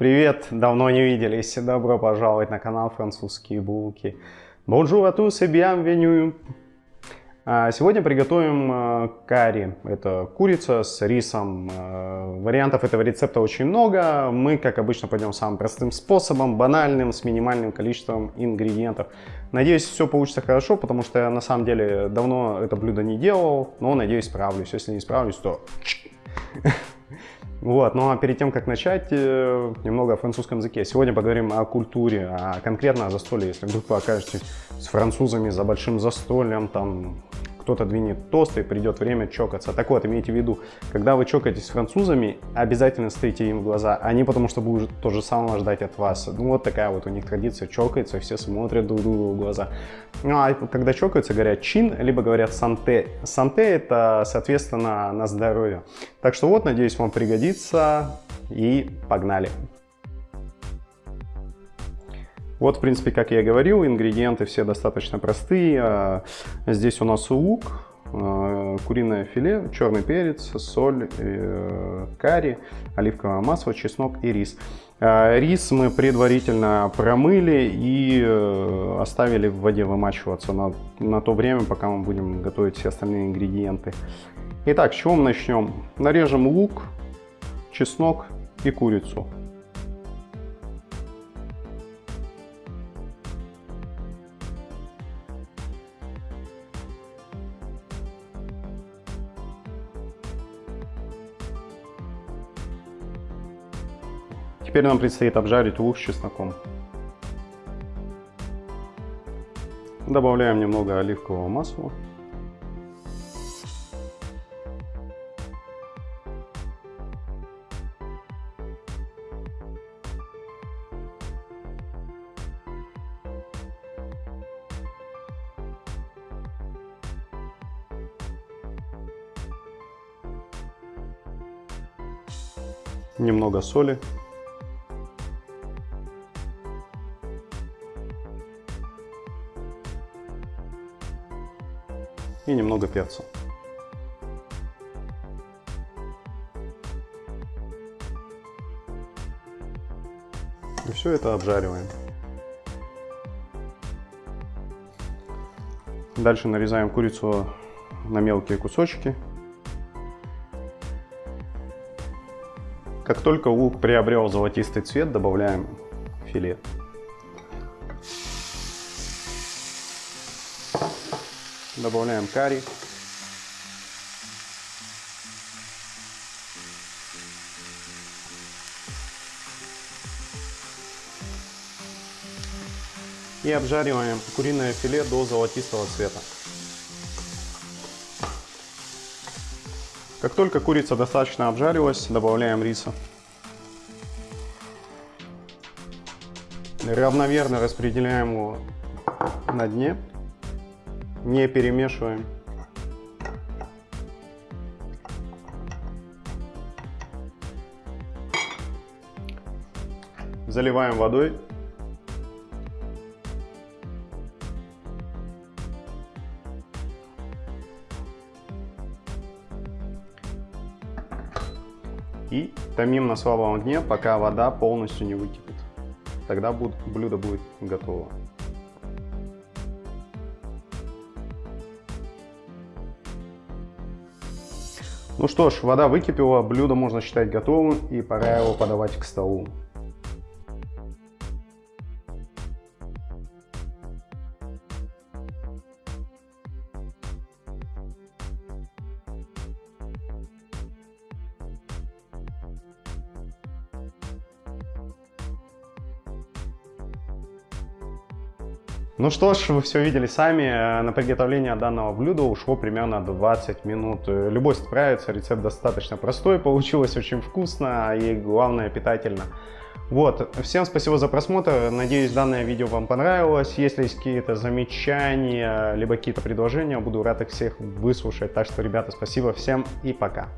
Привет, давно не виделись. Добро пожаловать на канал Французские булки. Bonjour à tous et bienvenue. А, сегодня приготовим а, карри. Это курица с рисом. А, вариантов этого рецепта очень много. Мы, как обычно, пойдем самым простым способом, банальным, с минимальным количеством ингредиентов. Надеюсь, все получится хорошо, потому что я на самом деле давно это блюдо не делал, но надеюсь, справлюсь. Если не справлюсь, то Вот, ну а перед тем, как начать, э, немного о французском языке. Сегодня поговорим о культуре, а конкретно о застолье. Если вдруг вы окажетесь с французами за большим застольем, там кто-то двинет тост и придет время чокаться. Так вот, имейте в виду, когда вы чокаетесь с французами, обязательно смотрите им в глаза, не потому, что будут то же самое ждать от вас. Ну вот такая вот у них традиция, чокается, все смотрят друг другу в глаза. Ну а когда чокаются, говорят чин, либо говорят санте. Санте это, соответственно, на здоровье. Так что вот, надеюсь, вам пригодится и погнали. Вот, в принципе, как я говорил, ингредиенты все достаточно простые. А, здесь у нас лук, а, куриное филе, черный перец, соль, э, карри, оливковое масло, чеснок и рис. А, рис мы предварительно промыли и э, оставили в воде вымачиваться на, на то время, пока мы будем готовить все остальные ингредиенты. Итак, с чего мы начнем? Нарежем лук, чеснок и курицу. Теперь нам предстоит обжарить лук с чесноком. Добавляем немного оливкового масла. Немного соли. И немного перца. И все это обжариваем. Дальше нарезаем курицу на мелкие кусочки. Как только лук приобрел золотистый цвет, добавляем филе. Добавляем карри. И обжариваем куриное филе до золотистого цвета. Как только курица достаточно обжарилась, добавляем риса. Равномерно распределяем его на дне не перемешиваем. Заливаем водой. И томим на слабом огне, пока вода полностью не выкипит. Тогда блюдо будет готово. Ну что ж, вода выкипела, блюдо можно считать готовым и пора его подавать к столу. Ну что ж, вы все видели сами, э, на приготовление данного блюда ушло примерно 20 минут. Э, любой справится, рецепт достаточно простой, получилось очень вкусно и главное питательно. Вот, всем спасибо за просмотр, надеюсь данное видео вам понравилось. Если есть какие-то замечания, либо какие-то предложения, буду рад их всех выслушать. Так что, ребята, спасибо всем и пока.